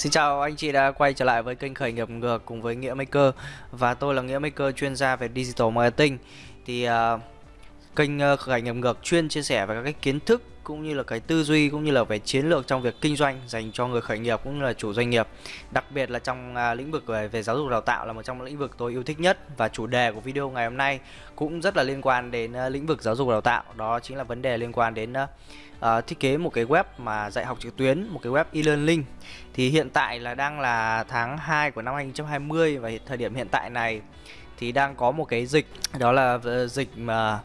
Xin chào anh chị đã quay trở lại với kênh khởi nghiệp ngược cùng với Nghĩa Maker và tôi là Nghĩa Maker chuyên gia về digital marketing. Thì uh, kênh uh, khởi nghiệp ngược chuyên chia sẻ về các cái kiến thức cũng như là cái tư duy cũng như là về chiến lược trong việc kinh doanh dành cho người khởi nghiệp cũng như là chủ doanh nghiệp. Đặc biệt là trong à, lĩnh vực về, về giáo dục đào tạo là một trong những lĩnh vực tôi yêu thích nhất và chủ đề của video ngày hôm nay cũng rất là liên quan đến à, lĩnh vực giáo dục đào tạo. Đó chính là vấn đề liên quan đến à, à, thiết kế một cái web mà dạy học trực tuyến, một cái web e-learning. Thì hiện tại là đang là tháng 2 của năm 2020 và thời điểm hiện tại này thì đang có một cái dịch đó là ờ, dịch mà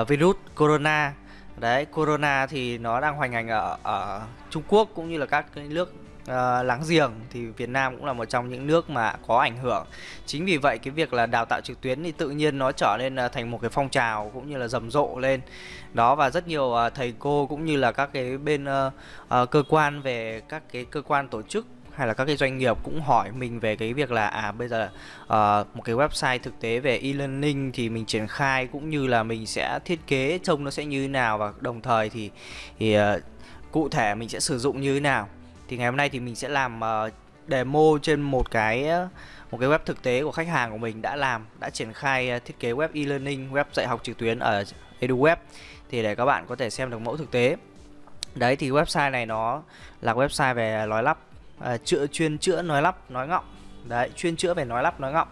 uh, virus corona. Đấy, corona thì nó đang hoành hành ở ở Trung Quốc cũng như là các cái nước uh, láng giềng thì Việt Nam cũng là một trong những nước mà có ảnh hưởng. Chính vì vậy cái việc là đào tạo trực tuyến thì tự nhiên nó trở nên uh, thành một cái phong trào cũng như là rầm rộ lên. Đó và rất nhiều uh, thầy cô cũng như là các cái bên uh, uh, cơ quan về các cái cơ quan tổ chức hay là các cái doanh nghiệp cũng hỏi mình về cái việc là à bây giờ uh, một cái website thực tế về e-learning thì mình triển khai cũng như là mình sẽ thiết kế trông nó sẽ như thế nào và đồng thời thì thì uh, cụ thể mình sẽ sử dụng như thế nào. Thì ngày hôm nay thì mình sẽ làm uh, demo trên một cái một cái web thực tế của khách hàng của mình đã làm đã triển khai uh, thiết kế web e-learning web dạy học trực tuyến ở EduWeb. Thì để các bạn có thể xem được mẫu thực tế. Đấy thì website này nó là website về nói lắp à, chữa chuyên chữa nói lắp nói ngọng. Đấy chuyên chữa về nói lắp nói ngọng.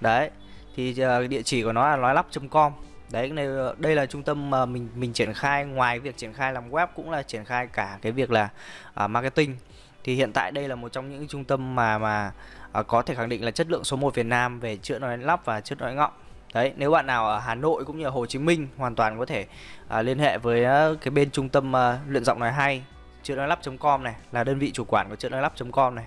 Đấy thì uh, địa chỉ của nó là nói lắp.com đấy này ờ, đây là trung tâm mà mình mình triển khai. Ngoài việc triển khai làm web cũng là triển khai cả cái việc là uh, marketing. Thì hiện tại đây là một trong những trung tâm mà mà uh, có thể khẳng định là chất lượng số 1 Việt Nam về chữa nói lắp và chữa nói ngọng. Đấy nếu bạn nào ở Hà Nội cũng như ở Hồ Chí Minh hoàn toàn có thể uh, liên hệ với uh, cái bên trung tâm uh, luyện giọng nói hay chữa lắp.com này là đơn vị chủ quản của chữa lắp.com này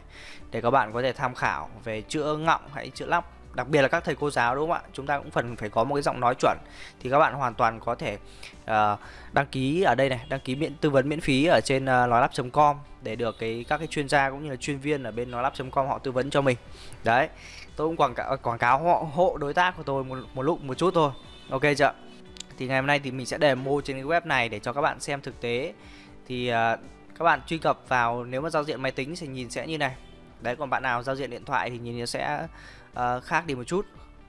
để các bạn có thể tham khảo về chữa ngọng hay chữa lắp đặc biệt là các thầy cô giáo đúng không ạ? Chúng ta cũng phần phải có một cái giọng nói chuẩn thì các bạn hoàn toàn có thể uh, đăng ký ở đây này đăng ký miễn tư vấn miễn phí ở trên ờ, uh, nói lắp.com để được cái các cái chuyên gia cũng như là chuyên viên ở bên nói lắp.com họ tư vấn cho mình. Đấy tôi cũng quảng cáo quảng cáo họ hộ đối tác của tôi một, một lúc một chút thôi. Ok chưa thì ngày hôm nay thì mình sẽ demo trên cái web này để cho các bạn xem thực tế. Thì uh, các bạn truy cập vào nếu mà giao diện máy tính thì nhìn sẽ như này. Đấy còn bạn nào giao diện điện thoại thì nhìn nó sẽ uh, khác đi một chút.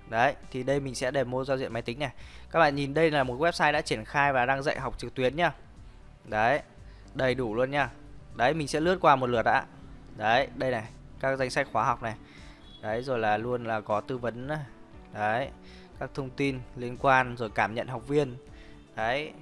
Đấy thì đây mình sẽ demo giao diện máy tính này. Các bạn nhìn đây là một website đã triển khai và đang dạy học trực tuyến nhá đấy đầy đủ luôn nha. Đấy mình sẽ lướt qua một lượt đã đấy đây này các danh sách khóa học này. Đấy rồi là luôn là có tư vấn đấy các thông tin liên quan rồi cảm nhận học viên. Đấy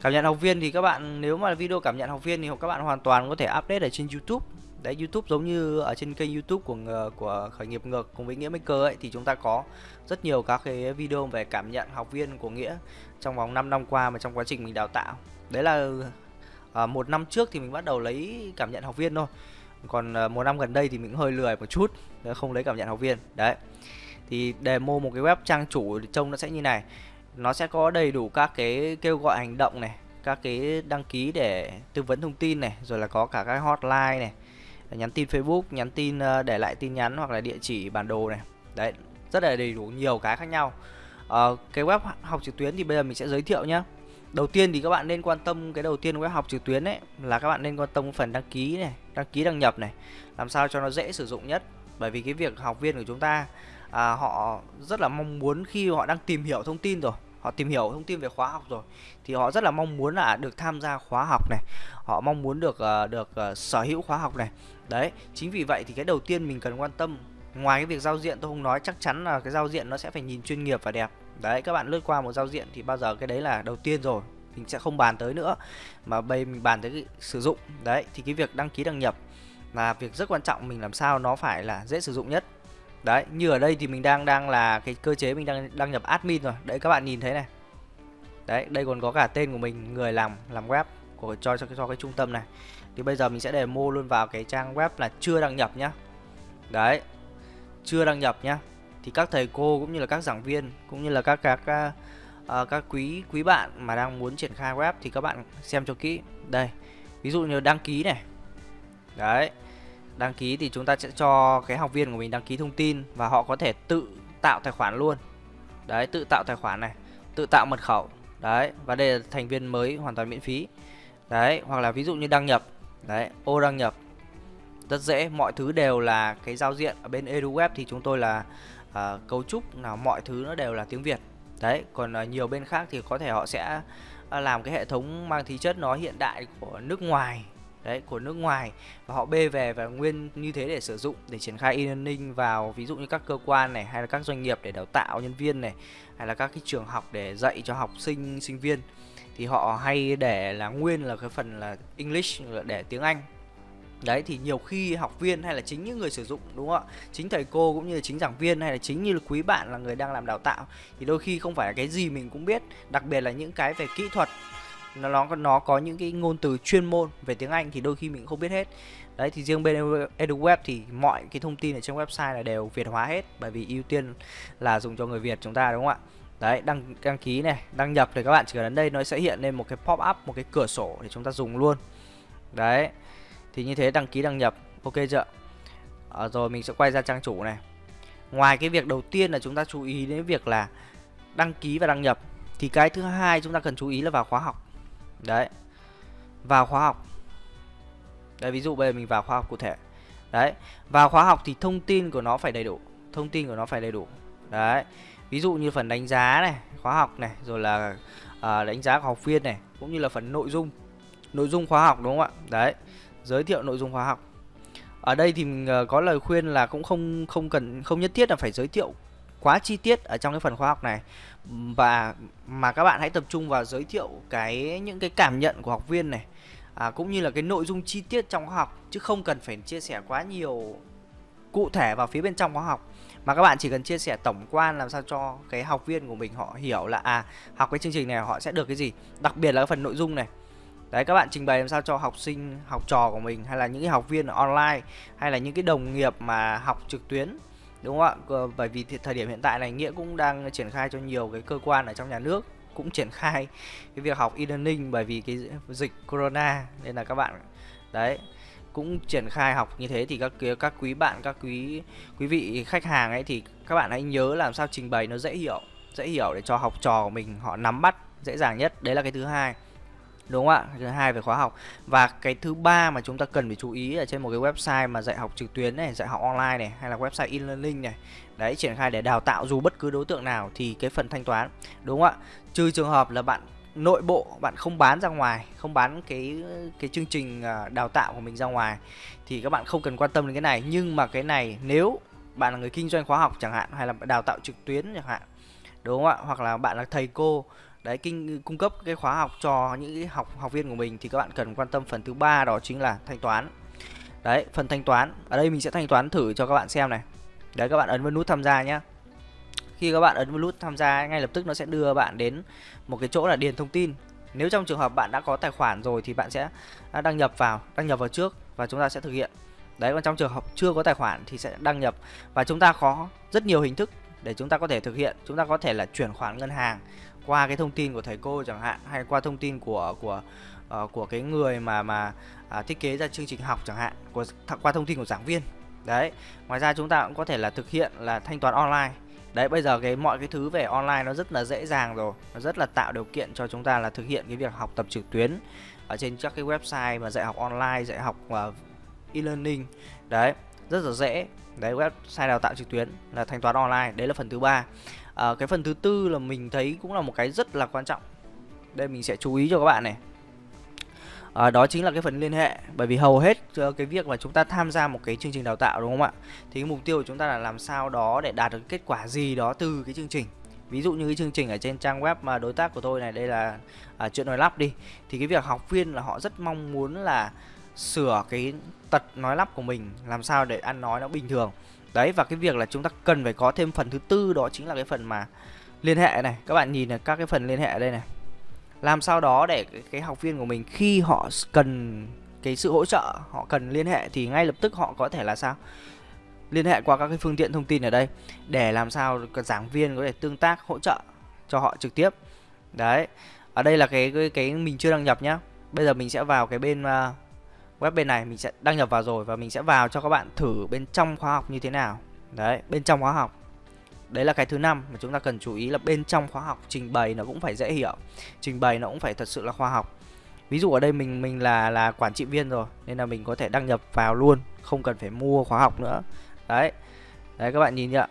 cảm nhận học viên thì các bạn nếu mà video cảm nhận học viên thì các bạn hoàn toàn có thể update ở trên YouTube. Đấy YouTube giống như ở trên kênh YouTube của của khởi nghiệp ngược cùng với nghĩa maker ấy thì chúng ta có rất nhiều các cái video về cảm nhận học viên của nghĩa trong vòng 5 năm qua mà trong quá trình mình đào tạo. Đấy là à, một năm trước thì mình bắt đầu lấy cảm nhận học viên thôi. Còn à, một năm gần đây thì mình hơi lười một chút không lấy cảm nhận học viên. Đấy. Thì demo một cái web trang chủ trông nó sẽ như này nó sẽ có đầy đủ các cái kêu gọi hành động này các cái đăng ký để tư vấn thông tin này rồi là có cả các hotline này nhắn tin Facebook nhắn tin ờ, để lại tin nhắn hoặc là địa chỉ bản đồ này. Đấy rất là đầy đủ nhiều cái khác nhau. À, cái web học trực tuyến thì bây giờ mình sẽ giới thiệu nhé đầu tiên thì các bạn nên quan tâm cái đầu tiên web học trực tuyến ấy là các bạn nên quan tâm phần đăng ký này đăng ký đăng nhập này làm sao cho nó dễ sử dụng nhất. Bởi vì cái việc học viên của chúng ta à, họ rất là mong muốn khi họ đang tìm hiểu thông tin rồi họ tìm hiểu thông tin về khóa học rồi thì họ rất là mong muốn là được tham gia khóa học này. Họ mong muốn được uh, được uh, sở hữu khóa học này. Đấy chính vì vậy thì cái đầu tiên mình cần quan tâm ngoài cái việc giao diện tôi không nói chắc chắn là cái giao diện nó sẽ phải nhìn chuyên nghiệp và đẹp. Đấy các bạn lướt qua một giao diện thì bao giờ cái đấy là đầu tiên rồi mình sẽ không bàn tới nữa. Mà bây mình bàn tới cái sử dụng. Đấy thì cái việc đăng ký đăng nhập là việc rất quan trọng mình làm sao nó phải là dễ sử dụng nhất đấy như ở đây thì mình đang đang là cái cơ chế mình đang đăng nhập admin rồi. Đấy các bạn nhìn thấy này. Đấy đây còn có cả tên của mình người làm làm web của cho cho, cho cái trung tâm này. Thì bây giờ mình sẽ để mô luôn vào cái trang web là chưa đăng nhập nhá. Đấy chưa đăng nhập nhá. Thì các thầy cô cũng như là các giảng viên cũng như là các các các, uh, các quý quý bạn mà đang muốn triển khai web thì các bạn xem cho kỹ. Đây ví dụ như đăng ký này. Đấy đăng ký thì chúng ta sẽ cho cái học viên của mình đăng ký thông tin và họ có thể tự tạo tài khoản luôn. Đấy tự tạo tài khoản này tự tạo mật khẩu. Đấy và đây là thành viên mới hoàn toàn miễn phí. Đấy hoặc là ví dụ như đăng nhập. Đấy ô đăng nhập. Rất dễ mọi thứ đều là cái giao diện ở bên EduWeb thì chúng tôi là uh, cấu trúc nào mọi thứ nó đều là tiếng Việt. Đấy còn uh, nhiều bên khác thì có thể họ sẽ uh, làm cái hệ thống mang tính chất nó hiện đại của nước ngoài đấy của nước ngoài. Và họ bê về và nguyên như thế để sử dụng để triển khai e-learning vào ví dụ như các cơ quan này hay là các doanh nghiệp để đào tạo nhân viên này hay là các cái trường học để dạy cho học sinh sinh viên. Thì họ hay để là nguyên là cái phần là English để tiếng Anh. Đấy thì nhiều khi học viên hay là chính những người sử dụng đúng không ạ? Chính thầy cô cũng như là chính giảng viên hay là chính như là quý bạn là người đang làm đào tạo. Thì đôi khi không phải là cái gì mình cũng biết, đặc biệt là những cái về kỹ thuật nó nó nó có những cái ngôn từ chuyên môn về tiếng Anh thì đôi khi mình không biết hết. Đấy thì riêng bên EduWeb thì mọi cái thông tin ở trên website là đều Việt hóa hết bởi vì ưu tiên là dùng cho người Việt chúng ta đúng không ạ? Đấy, đăng đăng ký này, đăng nhập thì các bạn chỉ cần đến đây nó sẽ hiện lên một cái pop up, một cái cửa sổ để chúng ta dùng luôn. Đấy thì như thế đăng ký đăng nhập ok chưa à, rồi mình sẽ quay ra trang chủ này ngoài cái việc đầu tiên là chúng ta chú ý đến việc là đăng ký và đăng nhập thì cái thứ hai chúng ta cần chú ý là vào khóa học đấy. Vào khóa học. Đấy ví dụ bây giờ mình vào khóa học cụ thể. Đấy vào khóa học thì thông tin của nó phải đầy đủ. Thông tin của nó phải đầy đủ. Đấy ví dụ như phần đánh giá này khóa học này rồi là à, đánh giá của học viên này cũng như là phần nội dung. Nội dung khóa học đúng không ạ? Đấy giới thiệu nội dung khóa học. Ở đây thì mình ờ, có lời khuyên là cũng không không cần không nhất thiết là phải giới thiệu quá chi tiết ở trong cái phần khoa học này. Và mà các bạn hãy tập trung vào giới thiệu cái những cái cảm nhận của học viên này à, cũng như là cái nội dung chi tiết trong khóa học chứ không cần phải chia sẻ quá nhiều cụ thể vào phía bên trong khóa học mà các bạn chỉ cần chia sẻ tổng quan làm sao cho cái học viên của mình họ hiểu là à học cái chương trình này họ sẽ được cái gì đặc biệt là cái phần nội dung này. Đấy các bạn trình bày làm sao cho học sinh, học trò của mình hay là những cái học viên online hay là những cái đồng nghiệp mà học trực tuyến đúng không ạ? Bởi vì thời điểm hiện tại này nghĩa cũng đang triển khai cho nhiều cái cơ quan ở trong nhà nước cũng triển khai cái việc học e-learning bởi vì cái dịch corona nên là các bạn, đấy, cũng triển khai học như thế thì các các quý bạn, các quý quý vị khách hàng ấy thì các bạn hãy nhớ làm sao trình bày nó dễ hiểu dễ hiểu để cho học trò của mình họ nắm bắt dễ dàng nhất đấy là cái thứ hai đúng không ạ? Thứ hai về khóa học. Và cái thứ ba mà chúng ta cần phải chú ý ở trên một cái website mà dạy học trực tuyến này, dạy học online này, hay là website e-learning này, đấy, triển khai để đào tạo dù bất cứ đối tượng nào thì cái phần thanh toán, đúng không ạ? Trừ trường hợp là bạn nội bộ, bạn không bán ra ngoài, không bán cái cái chương trình à, đào tạo của mình ra ngoài, thì các bạn không cần quan tâm đến cái này. Nhưng mà cái này nếu bạn là người kinh doanh khóa học chẳng hạn, hay là đào tạo trực tuyến chẳng hạn, đúng không ạ? Hoặc là bạn là thầy cô đấy, kinh, cung cấp cái khóa học cho những cái học học viên của mình thì các bạn cần quan tâm phần thứ ba đó chính là thanh toán. Đấy, phần thanh toán. Ở đây mình sẽ thanh toán thử cho các bạn xem này. Đấy, các bạn ấn vào nút tham gia nhé khi các bạn ấn vào nút tham gia, ngay lập tức nó sẽ đưa bạn đến một cái chỗ là điền thông tin. Nếu trong trường hợp bạn đã có tài khoản rồi thì bạn sẽ à, đăng nhập vào, đăng nhập vào trước và chúng ta sẽ thực hiện. Đấy, còn trong trường hợp chưa có tài khoản thì sẽ đăng nhập. Và chúng ta có rất nhiều hình thức để chúng ta có thể thực hiện. Chúng ta có thể là chuyển khoản ngân hàng qua cái thông tin của thầy cô chẳng hạn hay qua thông tin của của uh, của cái người mà mà uh, thiết kế ra chương trình học chẳng hạn của qua thông tin của giảng viên. Đấy ngoài ra chúng ta cũng có thể là thực hiện là thanh toán online. Đấy bây giờ cái mọi cái thứ về online nó rất là dễ dàng rồi nó rất là tạo điều kiện cho chúng ta là thực hiện cái việc học tập trực tuyến ở trên các cái website mà dạy học online dạy học uh, e-learning. Đấy rất là dễ. Đấy website đào tạo trực tuyến là thanh toán online. Đấy là phần thứ ba à, cái phần thứ tư là mình thấy cũng là một cái rất là quan trọng. Đây mình sẽ chú ý cho các bạn này. À, đó chính là cái phần liên hệ bởi vì hầu hết ờ, cái việc mà chúng ta tham gia một cái chương trình đào tạo đúng không ạ? Thì cái mục tiêu của chúng ta là làm sao đó để đạt được kết quả gì đó từ cái chương trình. Ví dụ như cái chương trình ở trên trang web mà đối tác của tôi này đây là à, chuyện nói lắp đi. Thì cái việc học viên là họ rất mong muốn là sửa cái tật nói lắp của mình làm sao để ăn nói nó bình thường đấy và cái việc là chúng ta cần phải có thêm phần thứ tư đó chính là cái phần mà liên hệ này. Các bạn nhìn này các cái phần liên hệ ở đây này. Làm sao đó để cái, cái học viên của mình khi họ cần cái sự hỗ trợ họ cần liên hệ thì ngay lập tức họ có thể là sao? Liên hệ qua các cái phương tiện thông tin ở đây để làm sao giảng viên có thể tương tác hỗ trợ cho họ trực tiếp. Đấy ở đây là cái cái, cái mình chưa đăng nhập nhá. Bây giờ mình sẽ vào cái bên uh, web bên này mình sẽ đăng nhập vào rồi và mình sẽ vào cho các bạn thử bên trong khóa học như thế nào. Đấy, bên trong khóa học. Đấy là cái thứ năm mà chúng ta cần chú ý là bên trong khóa học trình bày nó cũng phải dễ hiểu. Trình bày nó cũng phải thật sự là khoa học. Ví dụ ở đây mình mình là là quản trị viên rồi, nên là mình có thể đăng nhập vào luôn, không cần phải mua khóa học nữa. Đấy. Đấy, các bạn nhìn nhá.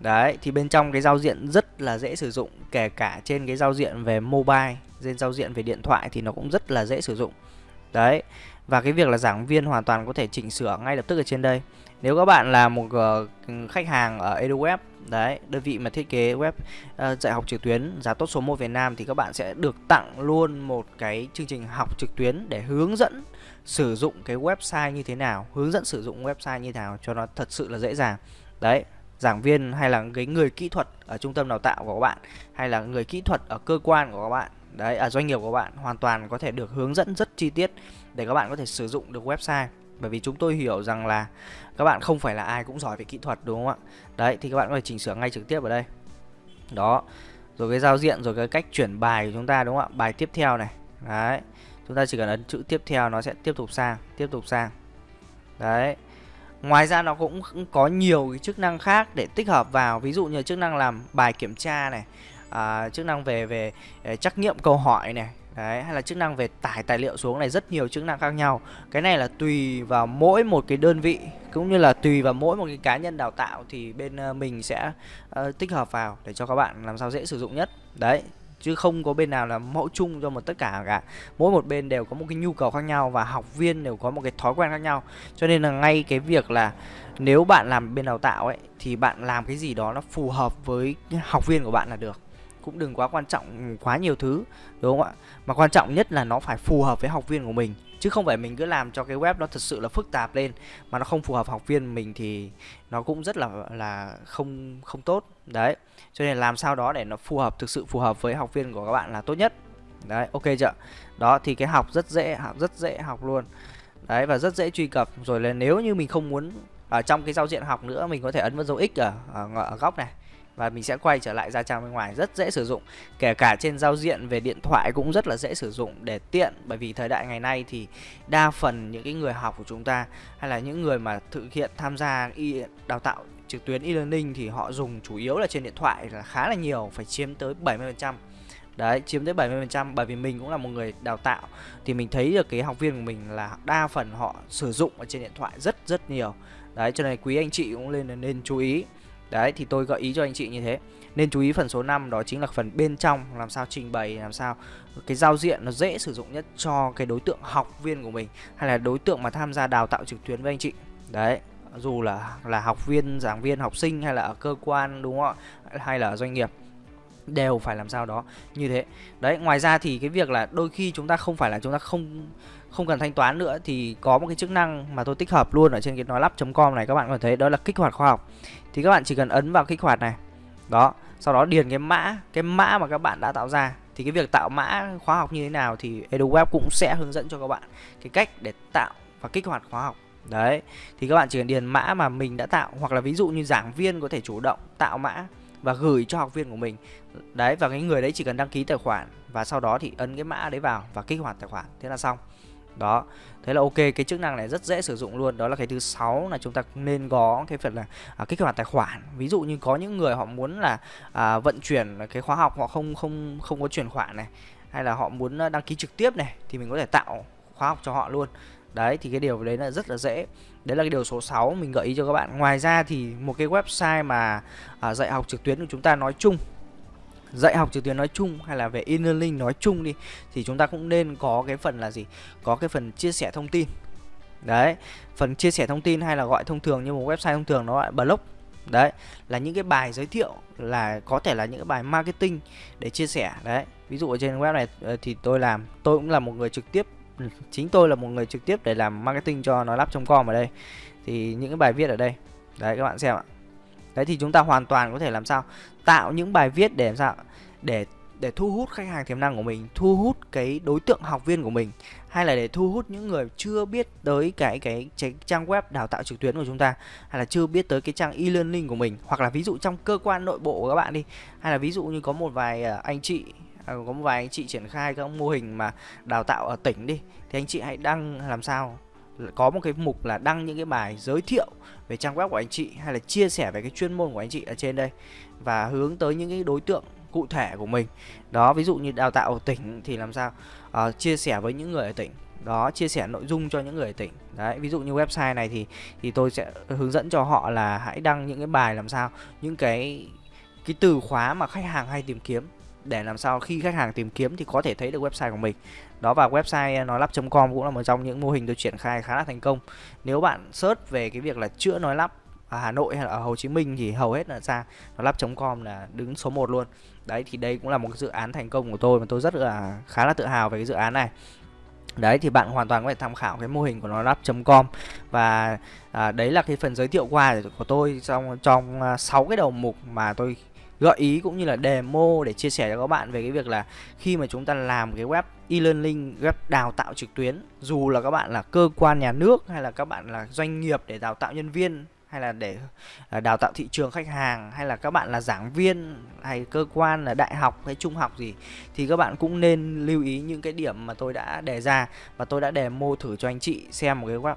Đấy, thì bên trong cái giao diện rất là dễ sử dụng, kể cả trên cái giao diện về mobile, trên giao diện về điện thoại thì nó cũng rất là dễ sử dụng. Đấy và cái việc là giảng viên hoàn toàn có thể chỉnh sửa ngay lập tức ở trên đây. Nếu các bạn là một ờ, khách hàng ở EduWeb đấy đơn vị mà thiết kế web uh, dạy học trực tuyến giá tốt số 1 Việt Nam thì các bạn sẽ được tặng luôn một cái chương trình học trực tuyến để hướng dẫn sử dụng cái website như thế nào hướng dẫn sử dụng website như thế nào cho nó thật sự là dễ dàng. Đấy giảng viên hay là cái người kỹ thuật ở trung tâm đào tạo của các bạn hay là người kỹ thuật ở cơ quan của các bạn đấy ở doanh nghiệp của bạn hoàn toàn có thể được hướng dẫn rất chi tiết để các bạn có thể sử dụng được website. Bởi vì chúng tôi hiểu rằng là các bạn không phải là ai cũng giỏi về kỹ thuật, đúng không ạ? Đấy, thì các bạn có thể chỉnh sửa ngay trực tiếp ở đây. Đó, rồi cái giao diện, rồi cái cách chuyển bài của chúng ta, đúng không ạ? Bài tiếp theo này. Đấy, chúng ta chỉ cần ấn chữ tiếp theo, nó sẽ tiếp tục sang, tiếp tục sang. Đấy, ngoài ra nó cũng có nhiều cái chức năng khác để tích hợp vào. Ví dụ như chức năng làm bài kiểm tra này à, chức năng về về ờ, trắc nghiệm câu hỏi này Đấy, hay là chức năng về tải tài liệu xuống này rất nhiều chức năng khác nhau. Cái này là tùy vào mỗi một cái đơn vị cũng như là tùy vào mỗi một cái cá nhân đào tạo thì bên ờ, mình sẽ uh, tích hợp vào để cho các bạn làm sao dễ sử dụng nhất. Đấy, chứ không có bên nào là mẫu chung cho một tất cả cả. Mỗi một bên đều có một cái nhu cầu khác nhau và học viên đều có một cái thói quen khác nhau. Cho nên là ngay cái việc là nếu bạn làm bên đào tạo ấy thì bạn làm cái gì đó nó phù hợp với học viên của bạn là được cũng đừng quá quan trọng quá nhiều thứ đúng không ạ? Mà quan trọng nhất là nó phải phù hợp với học viên của mình chứ không phải mình cứ làm cho cái web nó thật sự là phức tạp lên mà nó không phù hợp học viên mình thì nó cũng rất là là không không tốt. Đấy cho nên làm sao đó để nó phù hợp thực sự phù hợp với học viên của các bạn là tốt nhất. Đấy ok chưa? Đó thì cái học rất dễ học rất dễ học luôn. Đấy và rất dễ truy cập. Rồi là nếu như mình không muốn ở trong cái giao diện học nữa mình có thể ấn vào dấu x ở, ở, ở góc này và mình sẽ quay trở lại ra trang bên ngoài rất dễ sử dụng kể cả trên giao diện về điện thoại cũng rất là dễ sử dụng để tiện bởi vì thời đại ngày nay thì đa phần những cái người học của chúng ta hay là những người mà thực hiện tham gia y đào tạo trực tuyến e-learning thì họ dùng chủ yếu là trên điện thoại là khá là nhiều phải chiếm tới 70% Đấy, chiếm tới 70% bởi vì mình cũng là một người đào tạo thì mình thấy được cái học viên của mình là đa phần họ sử dụng ở trên điện thoại rất rất nhiều. Đấy cho nên quý anh chị cũng nên nên chú ý. Đấy thì tôi gợi ý cho anh chị như thế. Nên chú ý phần số 5 đó chính là phần bên trong Làm sao trình bày, làm sao cái giao diện nó dễ sử dụng nhất cho cái đối tượng học viên của mình Hay là đối tượng mà tham gia đào tạo trực tuyến với anh chị. Đấy dù là là học viên, giảng viên, học sinh hay là ở cơ quan đúng không ạ? Hay là ở doanh nghiệp đều phải làm sao đó như thế. Đấy ngoài ra thì cái việc là đôi khi chúng ta không phải là chúng ta không không cần thanh toán nữa thì có một cái chức năng mà tôi tích hợp luôn ở trên cái nói lắp.com này, các bạn có thấy đó là kích hoạt khoa học. Thì các bạn chỉ cần ấn vào kích hoạt này. Đó, sau đó điền cái mã cái mã mà các bạn đã tạo ra. Thì cái việc tạo mã khóa học như thế nào thì EduWeb cũng sẽ hướng dẫn cho các bạn cái cách để tạo và kích hoạt khóa học. Đấy, thì các bạn chỉ cần điền mã mà mình đã tạo, hoặc là ví dụ như giảng viên có thể chủ động tạo mã và gửi cho học viên của mình. Đấy, và cái người đấy chỉ cần đăng ký tài khoản và sau đó thì ấn cái mã đấy vào và kích hoạt tài khoản. Thế là xong đó thế là ok cái chức năng này rất dễ sử dụng luôn. Đó là cái thứ sáu là chúng ta nên có cái phần là à, kích hoạt tài khoản. Ví dụ như có những người họ muốn là à, vận chuyển cái khóa học họ không không không có chuyển khoản này hay là họ muốn à, đăng ký trực tiếp này thì mình có thể tạo khóa học cho họ luôn. Đấy thì cái điều đấy là rất là dễ. Đấy là cái điều số 6 mình gợi ý cho các bạn. Ngoài ra thì một cái website mà à, dạy học trực tuyến của chúng ta nói chung dạy học trực tuyến nói chung hay là về e-learning nói chung đi, thì chúng ta cũng nên có cái phần là gì? Có cái phần chia sẻ thông tin. Đấy, phần chia sẻ thông tin hay là gọi thông thường như một website thông thường nó gọi blog. Đấy, là những cái bài giới thiệu là có thể là những cái bài marketing để chia sẻ. Đấy, ví dụ ở trên web này ờ, thì tôi làm, tôi cũng là một người trực tiếp ừ, chính tôi là một người trực tiếp để làm marketing cho nó lắp trong com ở đây. Thì những cái bài viết ở đây. Đấy, các bạn xem ạ. Đấy, thì chúng ta hoàn toàn có thể làm sao? Tạo những bài viết để làm sao để để thu hút khách hàng tiềm năng của mình thu hút cái đối tượng học viên của mình hay là để thu hút những người chưa biết tới cái cái, cái trang web đào tạo trực tuyến của chúng ta hay là chưa biết tới cái trang e-learning của mình. Hoặc là ví dụ trong cơ quan nội bộ của các bạn đi hay là ví dụ như có một vài à, anh chị à, có một vài anh chị triển khai các mô hình mà đào tạo ở tỉnh đi thì anh chị hãy đăng làm sao? Có một cái mục là đăng những cái bài giới thiệu về trang web của anh chị hay là chia sẻ về cái chuyên môn của anh chị ở trên đây và hướng tới những cái đối tượng cụ thể của mình. Đó ví dụ như đào tạo ở tỉnh thì làm sao? À, chia sẻ với những người ở tỉnh. Đó chia sẻ nội dung cho những người ở tỉnh. Đấy ví dụ như website này thì thì tôi sẽ hướng dẫn cho họ là hãy đăng những cái bài làm sao? Những cái cái từ khóa mà khách hàng hay tìm kiếm để làm sao khi khách hàng tìm kiếm thì có thể thấy được website của mình đó và website nói lắp.com cũng là một trong những mô hình tôi triển khai khá là thành công. Nếu bạn search về cái việc là chữa nói lắp ở Hà Nội hay là ở Hồ Chí Minh thì hầu hết là ra nói lắp.com là đứng số 1 luôn. Đấy thì đây cũng là một cái dự án thành công của tôi mà tôi rất là khá là tự hào về cái dự án này. Đấy thì bạn hoàn toàn có thể tham khảo cái mô hình của nó lắp.com và à, đấy là cái phần giới thiệu qua của tôi trong trong à, 6 cái đầu mục mà tôi gợi ý cũng như là demo để chia sẻ cho các bạn về cái việc là khi mà chúng ta làm cái web e-learning, web đào tạo trực tuyến, dù là các bạn là cơ quan nhà nước hay là các bạn là doanh nghiệp để đào tạo nhân viên hay là để à, đào tạo thị trường khách hàng hay là các bạn là giảng viên hay cơ quan là đại học hay trung học gì thì các bạn cũng nên lưu ý những cái điểm mà tôi đã đề ra và tôi đã demo thử cho anh chị xem một cái web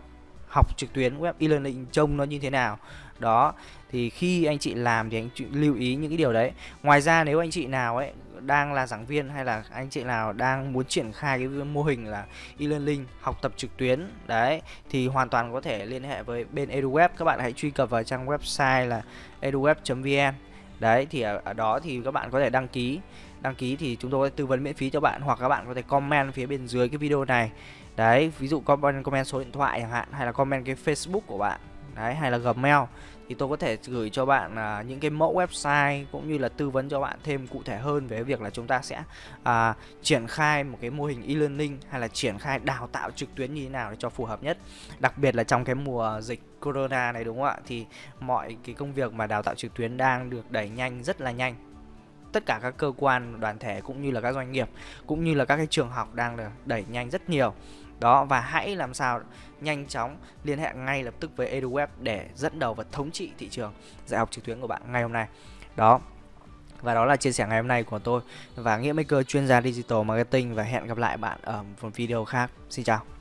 học trực tuyến web e-learning trông nó như thế nào. Đó thì khi anh chị làm thì anh chị lưu ý những cái điều đấy. Ngoài ra nếu anh chị nào ấy đang là giảng viên hay là anh chị nào đang muốn triển khai cái mô hình là e-learning học tập trực tuyến đấy thì hoàn toàn có thể liên hệ với bên eduweb. Các bạn hãy truy cập vào trang website là eduweb.vn đấy thì ở, ở đó thì các bạn có thể đăng ký. Đăng ký thì chúng tôi tư vấn miễn phí cho bạn hoặc các bạn có thể comment phía bên dưới cái video này. Đấy ví dụ comment comment số điện thoại chẳng hạn hay là comment cái facebook của bạn đấy hay là gmail. Thì tôi có thể gửi cho bạn à, những cái mẫu website cũng như là tư vấn cho bạn thêm cụ thể hơn về việc là chúng ta sẽ à, triển khai một cái mô hình e-learning hay là triển khai đào tạo trực tuyến như thế nào để cho phù hợp nhất. Đặc biệt là trong cái mùa dịch corona này đúng không ạ? Thì mọi cái công việc mà đào tạo trực tuyến đang được đẩy nhanh rất là nhanh. Tất cả các cơ quan đoàn thể cũng như là các doanh nghiệp cũng như là các cái trường học đang được đẩy nhanh rất nhiều đó, và hãy làm sao nhanh chóng liên hệ ngay lập tức với EduWeb để dẫn đầu và thống trị thị trường dạy học trực tuyến của bạn ngày hôm nay. Đó, và đó là chia sẻ ngày hôm nay của tôi và Nghĩa Maker, chuyên gia digital marketing, và hẹn gặp lại bạn ở một video khác. Xin chào.